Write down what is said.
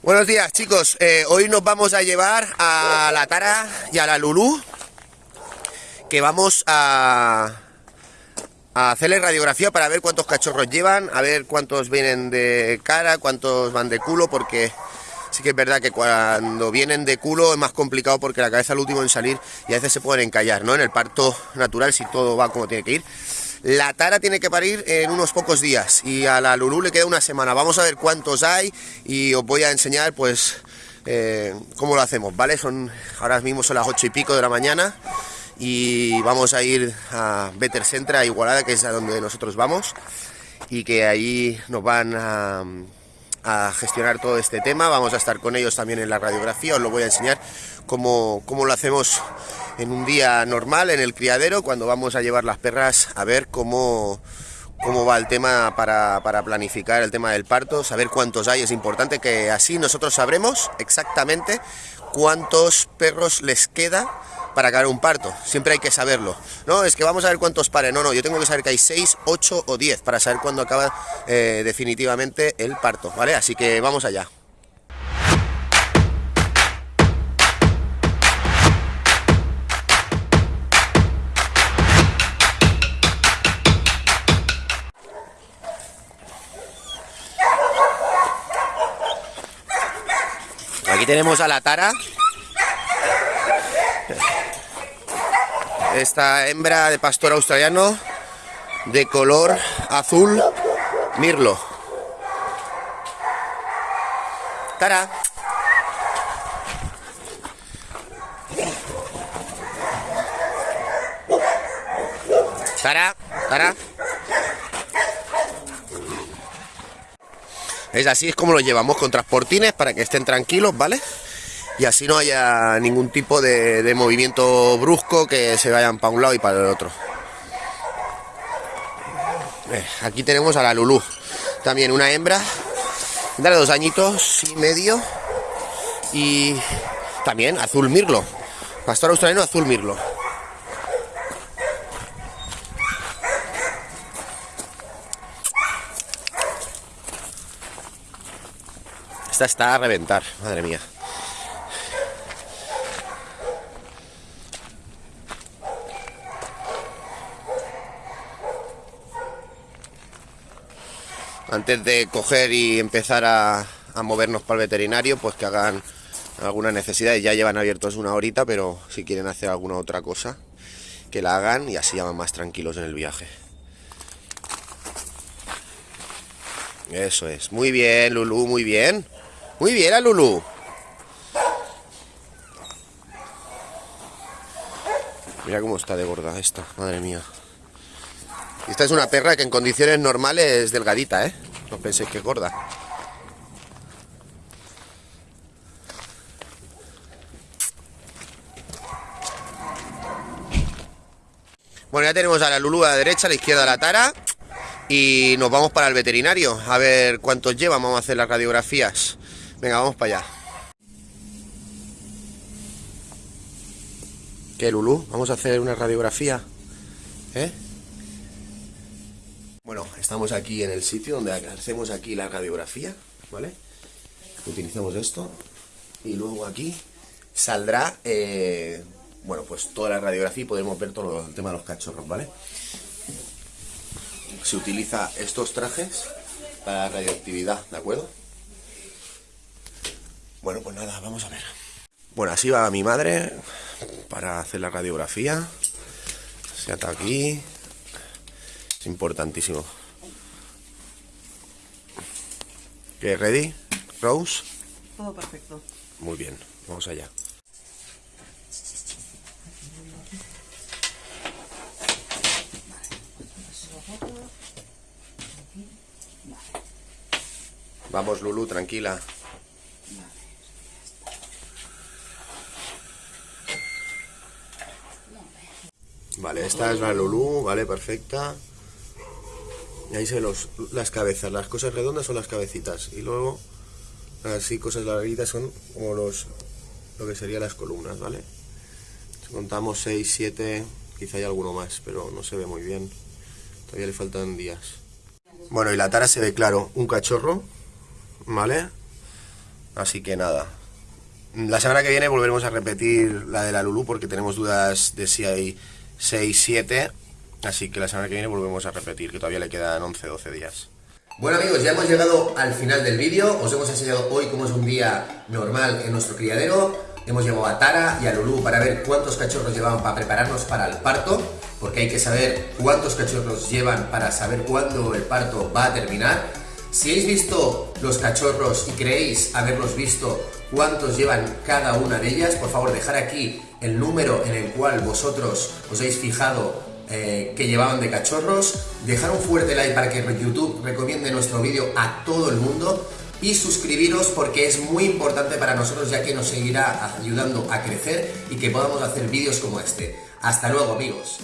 Buenos días chicos, eh, hoy nos vamos a llevar a la Tara y a la Lulú que vamos a, a hacerle radiografía para ver cuántos cachorros llevan, a ver cuántos vienen de cara, cuántos van de culo, porque sí que es verdad que cuando vienen de culo es más complicado porque la cabeza es el último en salir y a veces se pueden encallar, ¿no? En el parto natural si todo va como tiene que ir. La Tara tiene que parir en unos pocos días y a la Lulú le queda una semana. Vamos a ver cuántos hay y os voy a enseñar pues eh, cómo lo hacemos, ¿vale? Son ahora mismo son las ocho y pico de la mañana y vamos a ir a Better Centra, a Igualada, que es a donde nosotros vamos y que ahí nos van a, a, gestionar todo este tema. Vamos a estar con ellos también en la radiografía, os lo voy a enseñar cómo, cómo lo hacemos en un día normal en el criadero, cuando vamos a llevar las perras a ver cómo, cómo va el tema para, para, planificar el tema del parto, saber cuántos hay, es importante que así nosotros sabremos exactamente cuántos perros les queda para acabar un parto. Siempre hay que saberlo. No, es que vamos a ver cuántos pares. No, no, yo tengo que saber que hay 6, 8 o 10 para saber cuándo acaba eh, definitivamente el parto, ¿vale? Así que vamos allá. Aquí tenemos a la Tara, esta hembra de pastor australiano de color azul mirlo. Tara. Tara, Tara. Es así, es como lo llevamos con transportines para que estén tranquilos, ¿vale? Y así no haya ningún tipo de, de movimiento brusco que se vayan para un lado y para el otro. Eh, aquí tenemos a la Lulú, también una hembra, de dos añitos y medio y también azul mirlo, pastor australiano azul mirlo. Esta está a reventar, madre mía. Antes de coger y empezar a, a, movernos para el veterinario, pues que hagan alguna necesidad. Ya llevan abiertos una horita, pero si quieren hacer alguna otra cosa, que la hagan y así ya van más tranquilos en el viaje. Eso es. Muy bien, Lulu, muy bien. Muy bien, a Lulu. Mira cómo está de gorda esta, madre mía. Esta es una perra que en condiciones normales es delgadita, ¿eh? No penséis que es gorda. Bueno, ya tenemos a la Lulu a la derecha, a la izquierda a la Tara. Y nos vamos para el veterinario, a ver cuántos llevan, vamos a hacer las radiografías. Venga, vamos para allá. ¿Qué, Lulu? Vamos a hacer una radiografía. ¿Eh? Estamos aquí en el sitio donde hacemos aquí la radiografía, ¿vale? Utilizamos esto y luego aquí saldrá, eh, bueno, pues toda la radiografía y podemos ver todo el tema de los cachorros, ¿vale? Se utiliza estos trajes para la radioactividad, ¿de acuerdo? Bueno, pues nada, vamos a ver. Bueno, así va mi madre para hacer la radiografía. Se ata aquí, es importantísimo. ¿Qué? ¿Ready? ¿Rose? Todo perfecto. Muy bien, vamos allá. Vamos, Lulu, tranquila. Vale, esta es la Lulu, vale, perfecta. Y ahí se los, las cabezas, las cosas redondas son las cabecitas. Y luego, así cosas larguitas son como los lo que serían las columnas, ¿vale? Si contamos 6, 7, quizá hay alguno más, pero no se ve muy bien. Todavía le faltan días. Bueno, y la tara se ve claro, un cachorro, ¿vale? Así que nada. La semana que viene volveremos a repetir la de la Lulu porque tenemos dudas de si hay 6, 7. Así que la semana que viene volvemos a repetir, que todavía le quedan 11, 12 días. Bueno amigos, ya hemos llegado al final del vídeo. Os hemos enseñado hoy cómo es un día normal en nuestro criadero. Hemos llevado a Tara y a Lulu para ver cuántos cachorros llevaban para prepararnos para el parto, porque hay que saber cuántos cachorros llevan para saber cuándo el parto va a terminar. Si habéis visto los cachorros y creéis haberlos visto cuántos llevan cada una de ellas, por favor dejar aquí el número en el cual vosotros os habéis fijado eh, que llevaban de cachorros, dejar un fuerte like para que YouTube recomiende nuestro vídeo a todo el mundo y suscribiros porque es muy importante para nosotros ya que nos seguirá ayudando a crecer y que podamos hacer vídeos como este. Hasta luego amigos.